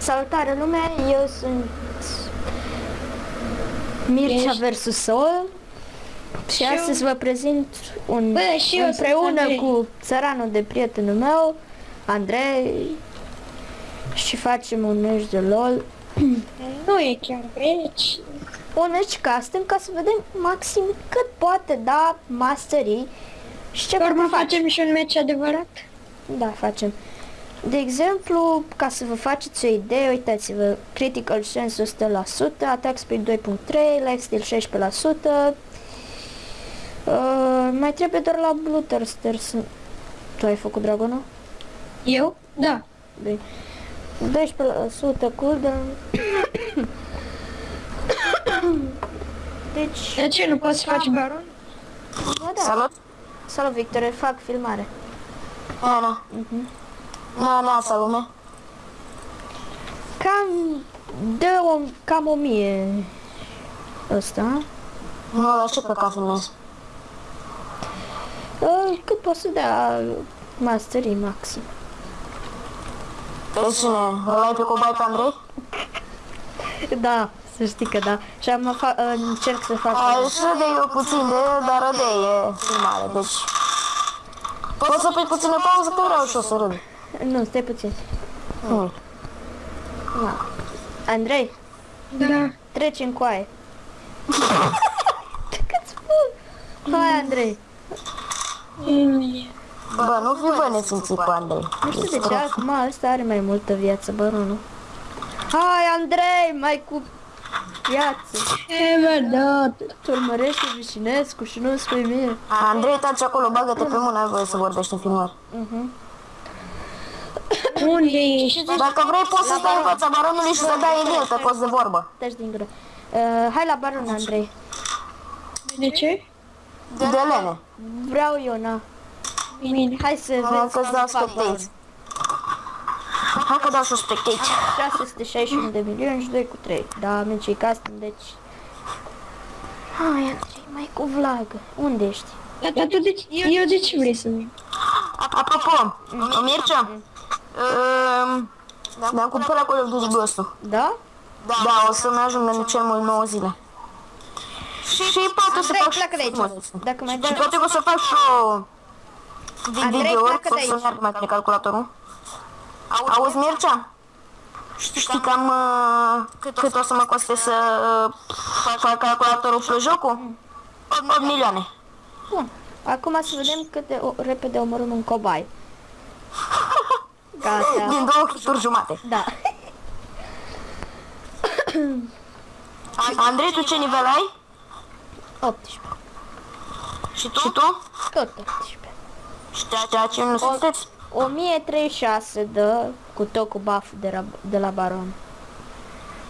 Salutare lume, eu sunt Mircea Ești? versus Sol și Și eu- astăzi vă prezint un, Bă, și eu sunt împreună Andrei. cu țăranul de prietenul meu, Andrei și facem un meci de LOL Nu e chiar reci. un meci custom ca să vedem maxim cât poate da masterii și ce Pe urmă putem face. facem și un meci adevărat. Da, facem. De exemplu, ca să vă faceți o idee, uitați-vă, Critical Sense 100%, Attack Speed 2.3, Lifesteal 16%, uh, mai trebuie doar la Blue Thirster să... Tu ai făcut dragonul? Eu? Da. Bine. 12% cooldown. deci, De ce nu poți să faci baron? bă, da. Salut! Salut, Victor, fac filmare. Ana. Mhm. Na, na, să lume. Cam de o, cam o mie ăsta. Nu, dar ce pe ca filmez? Uh, cât poți să dea masterii maxim. Pe cine? Îl ai pe cobai pe Andrei? Da, să știi că da. Și am fa- uh, încerc să fac... Ai și de eu puțin de, dar de e filmare, deci... Poți să pui puțină pauză că vreau și o să râd. Nu, stai puțin. Nu. Da. Andrei, Da. treci în coaie. Cât spun? Hai, Andrei. Bă, nu fi bă nesimțit cu Andrei. Nu știu de ce, acum ăsta are mai multă viață, baronul. Hai, Andrei, mai cu viață. E, bă, da. Tu urmărești Vișinescu și nu spui mie. Andrei, taci acolo, bagă-te pe mână, ai voie să vorbești în filmări. Mhm. Unde ești? Dacă vrei, poți să stai în fața baronului și să dai în el pe post de vorbă. Taci din gură. Uh, hai la baron, Andrei. De ce? De lene. Vreau Iona. Bine. Hai să Hai vezi că-ți dau cum fac baron. spectați. Hai că dau și spectați. 661 de milioane și 2 cu 3. Da, meci custom, deci... Hai, Andrei, mai cu vlagă. Unde ești? Dar dar tu de ce? Eu de ce vrei să vin? Apropo, Mircea, um, mi-am cumpărat Call of Duty Ghost-ul. Da? Da, o să-mi ajungă în cel mult 9 zile. Și poate o să Andrei, fac și pleacă de aici. frumos. Dacă mai Și dai... poate o să fac și o Andrei, video pleacă o de să aici. meargă mai bine calculatorul. Auzi, Mircea? Știi cam uh, cât o să mă coste să uh, fac calculatorul plus jocul? 8 milioane. Bun. Acum să vedem cât de o, repede omorâm un cobai. Gata. Din două hituri jumate. Da. Andrei, tu ce nivel ai? 18. Și tu? Și tu? Tot 18. Ceea ce nu sunteți? 1036 de cu tot cu buff de la, de la baron.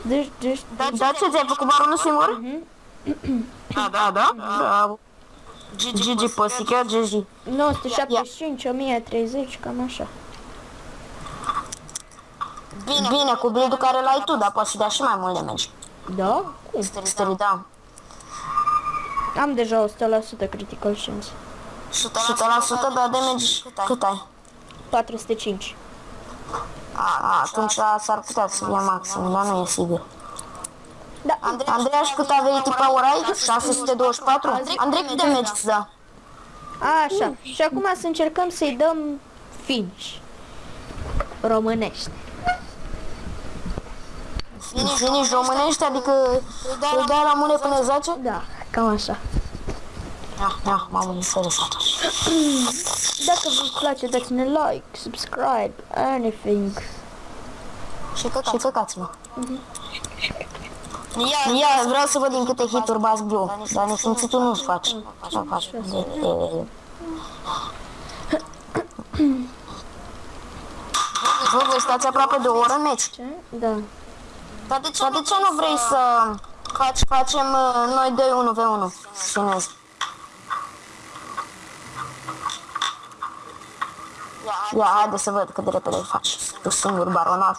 Deci, deci, Da, ce ți-ai făcut baronul singur? Mhm. Da, da, da. Bravo. Gigi Păsică, Gigi. 975, 1030, cam așa. Bine, Bine cu build care l-ai tu, dar poți să dea și mai mult damage. Da? Cum? Stări, da. Am deja 100% critical chance. 100% dar damage cât ai? 405. A, atunci s-ar putea să fie maxim, dar nu e sigur. Da, Andreea, și cât ability power ai? 624? Andrei, cât damage îți dă? așa. Și acum să încercăm să-i dăm finish. Românește. Finish românești, adică îi dai la mune până zace? Da, cam așa. Da, da, m-am interesat. Dacă vă place, dați-ne like, subscribe, anything. Și căcați, și căcați-mă. Ia, vreau să văd din câte hituri bați blue, dar nesimțitul nu-ți faci. Nu faci. E, e, e. Vă, voi stați aproape de o oră în meci. Ce? Da. Dar de ce, Dar de ce nu vrei să faci, facem uh, noi 2 1 v 1 Chinez. Ia, haide să văd cât de repede îl faci. Tu singur, baronaș.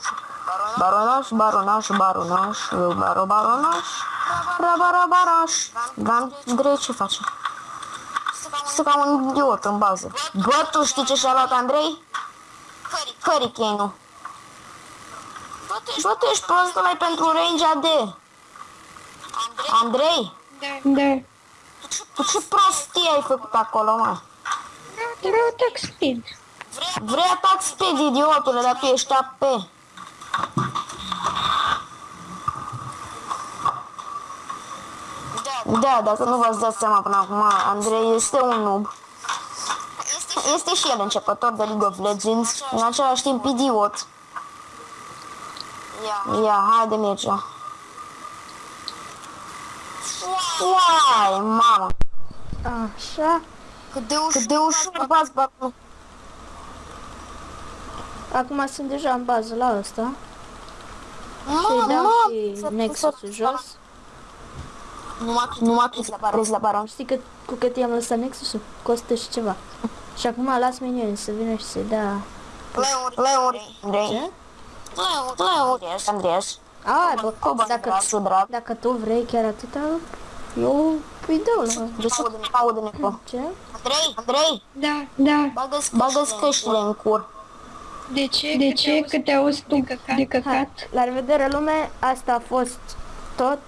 Baronaș, baronaș, baronaș, baro, baronaș, rabara, baraș. Dar Andrei ce face? Este ca un idiot în bază. Bă, tu știi ce și-a luat Andrei? Hurricane-ul. Bă, tu ești prost mai pentru range AD. Andrei, Da. tu ce prostie ai făcut acolo, mă? Vreau attack speed. Vrei atac speed, idiotule, dar tu ești AP. Da, dacă nu v-ați dat seama până acum, Andrei este un noob. Este și el începător de League of Legends, în același timp idiot. Ia, haide Mircea. Uai, mamă, Așa. cât de ușor, cât de ușor bați batul. Acum sunt deja în bază la ăsta. Mamă, Și dau mamă, și s-a- Nexus-ul jos. Nu m-a trezit la baron, la baron. Știi că, cu cât i-am lăsat Nexus-ul? Costă și ceva. Și acum las minioni să vină și să dea... Leuri, Leuri, Andrei. Ce? Leuri, Leuri, Andreas. A, bă, Cu dacă, bani, drag. dacă tu vrei chiar atâta, eu îi dau la... Aude-ne, aude-ne, bă. Ce? Andrei, Andrei, Da, da. bagă-ți căștile în cur. De ce? De ce? Că te auzi tu de căcat? La revedere lume, asta a fost tot.